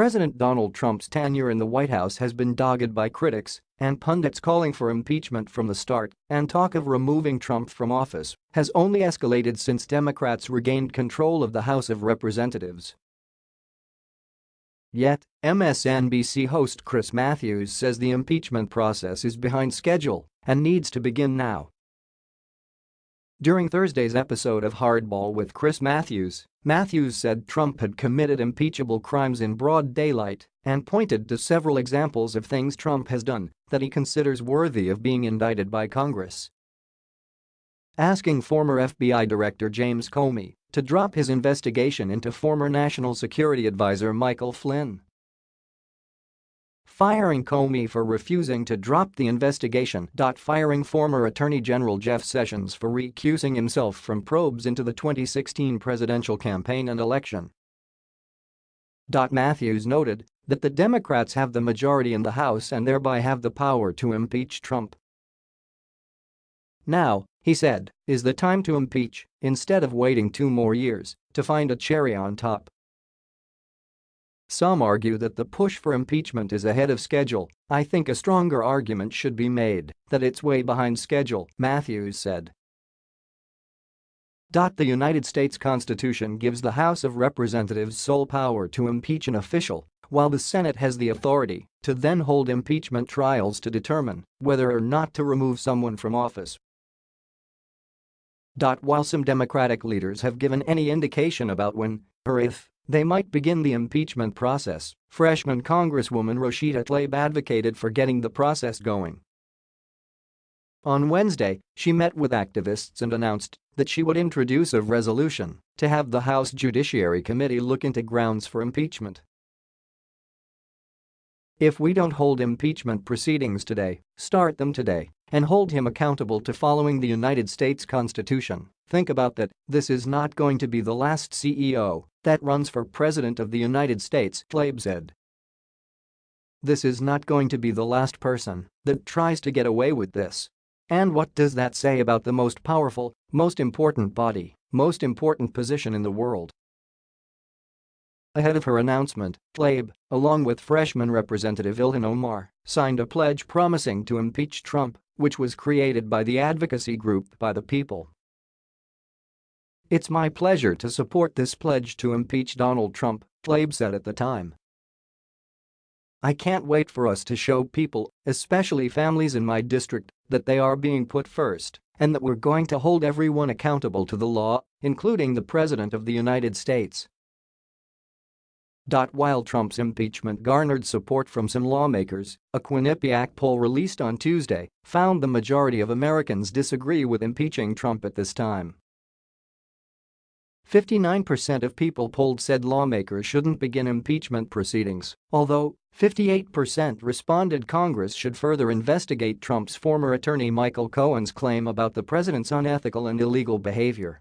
President Donald Trump's tenure in the White House has been dogged by critics and pundits calling for impeachment from the start, and talk of removing Trump from office has only escalated since Democrats regained control of the House of Representatives. Yet, MSNBC host Chris Matthews says the impeachment process is behind schedule and needs to begin now. During Thursday's episode of Hardball with Chris Matthews, Matthews said Trump had committed impeachable crimes in broad daylight and pointed to several examples of things Trump has done that he considers worthy of being indicted by Congress. Asking former FBI Director James Comey to drop his investigation into former National Security Advisor Michael Flynn firing Comey for refusing to drop the investigation. Firing former Attorney General Jeff Sessions for recusing himself from probes into the 2016 presidential campaign and election. Matthews noted that the Democrats have the majority in the House and thereby have the power to impeach Trump. Now, he said, is the time to impeach instead of waiting two more years to find a cherry on top. Some argue that the push for impeachment is ahead of schedule. I think a stronger argument should be made that it's way behind schedule, Matthews said. The United States Constitution gives the House of Representatives sole power to impeach an official, while the Senate has the authority to then hold impeachment trials to determine whether or not to remove someone from office. While some Democratic leaders have given any indication about when or if they might begin the impeachment process, freshman Congresswoman Rashida Tlaib advocated for getting the process going. On Wednesday, she met with activists and announced that she would introduce a resolution to have the House Judiciary Committee look into grounds for impeachment. If we don't hold impeachment proceedings today, start them today, and hold him accountable to following the United States Constitution, think about that, this is not going to be the last CEO that runs for President of the United States, Tlaib said. This is not going to be the last person that tries to get away with this. And what does that say about the most powerful, most important body, most important position in the world? Ahead of her announcement, Tlaib, along with freshman Representative Ilhan Omar, signed a pledge promising to impeach Trump, which was created by the advocacy group By the People. It's my pleasure to support this pledge to impeach Donald Trump, Tlaib said at the time. I can't wait for us to show people, especially families in my district, that they are being put first and that we're going to hold everyone accountable to the law, including the President of the United States. While Trump's impeachment garnered support from some lawmakers, a Quinnipiac poll released on Tuesday found the majority of Americans disagree with impeaching Trump at this time. 59% of people polled said lawmakers shouldn't begin impeachment proceedings, although 58% responded Congress should further investigate Trump's former attorney Michael Cohen's claim about the president's unethical and illegal behavior.